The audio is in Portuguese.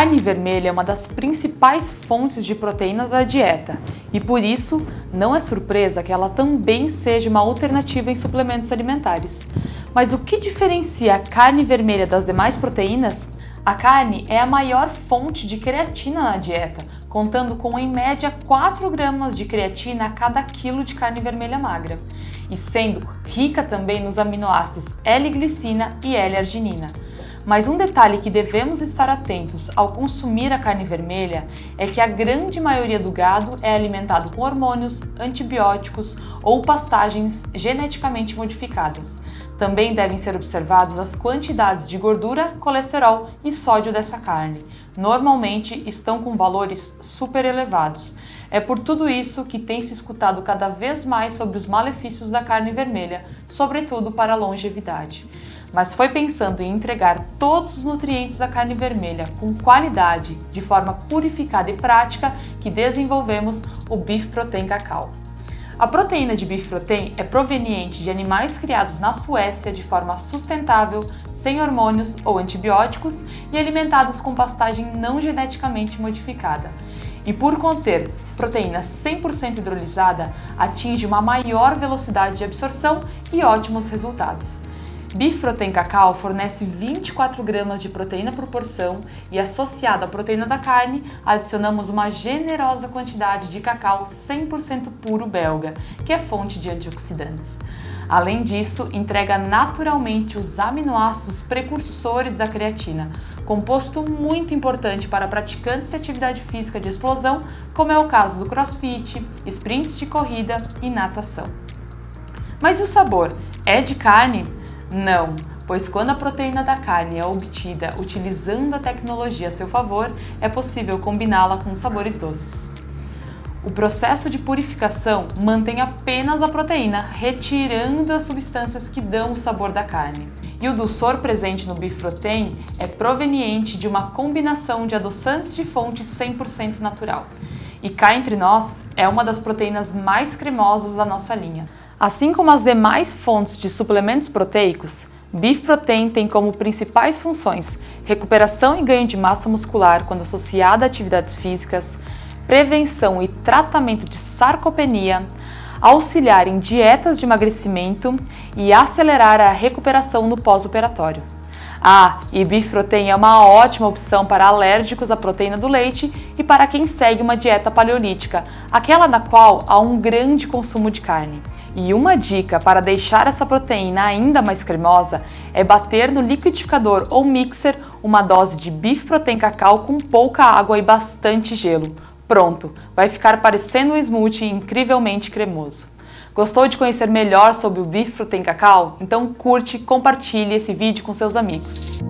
carne vermelha é uma das principais fontes de proteína da dieta e por isso não é surpresa que ela também seja uma alternativa em suplementos alimentares. Mas o que diferencia a carne vermelha das demais proteínas? A carne é a maior fonte de creatina na dieta, contando com em média 4 gramas de creatina a cada quilo de carne vermelha magra, e sendo rica também nos aminoácidos L-glicina e L-arginina. Mas um detalhe que devemos estar atentos ao consumir a carne vermelha é que a grande maioria do gado é alimentado com hormônios, antibióticos ou pastagens geneticamente modificadas. Também devem ser observadas as quantidades de gordura, colesterol e sódio dessa carne. Normalmente estão com valores super elevados. É por tudo isso que tem se escutado cada vez mais sobre os malefícios da carne vermelha, sobretudo para a longevidade mas foi pensando em entregar todos os nutrientes da carne vermelha com qualidade, de forma purificada e prática, que desenvolvemos o Beef Protein Cacau. A proteína de Beef Protein é proveniente de animais criados na Suécia de forma sustentável, sem hormônios ou antibióticos e alimentados com pastagem não geneticamente modificada. E por conter proteína 100% hidrolisada, atinge uma maior velocidade de absorção e ótimos resultados. Beef Protein Cacau fornece 24 gramas de proteína por porção e associado à proteína da carne, adicionamos uma generosa quantidade de cacau 100% puro belga, que é fonte de antioxidantes. Além disso, entrega naturalmente os aminoácidos precursores da creatina, composto muito importante para praticantes de atividade física de explosão, como é o caso do crossfit, sprints de corrida e natação. Mas e o sabor? É de carne? Não, pois quando a proteína da carne é obtida utilizando a tecnologia a seu favor, é possível combiná-la com sabores doces. O processo de purificação mantém apenas a proteína, retirando as substâncias que dão o sabor da carne. E o dulçor presente no Beef Protein é proveniente de uma combinação de adoçantes de fonte 100% natural. E cá entre nós, é uma das proteínas mais cremosas da nossa linha. Assim como as demais fontes de suplementos proteicos, Beef Protein tem como principais funções recuperação e ganho de massa muscular quando associada a atividades físicas, prevenção e tratamento de sarcopenia, auxiliar em dietas de emagrecimento e acelerar a recuperação no pós-operatório. Ah, e Beef Protein é uma ótima opção para alérgicos à proteína do leite e para quem segue uma dieta paleolítica, aquela na qual há um grande consumo de carne. E uma dica para deixar essa proteína ainda mais cremosa é bater no liquidificador ou mixer uma dose de Beef Protein Cacau com pouca água e bastante gelo. Pronto, vai ficar parecendo um smoothie incrivelmente cremoso. Gostou de conhecer melhor sobre o Beef Protein Cacau? Então curte e compartilhe esse vídeo com seus amigos.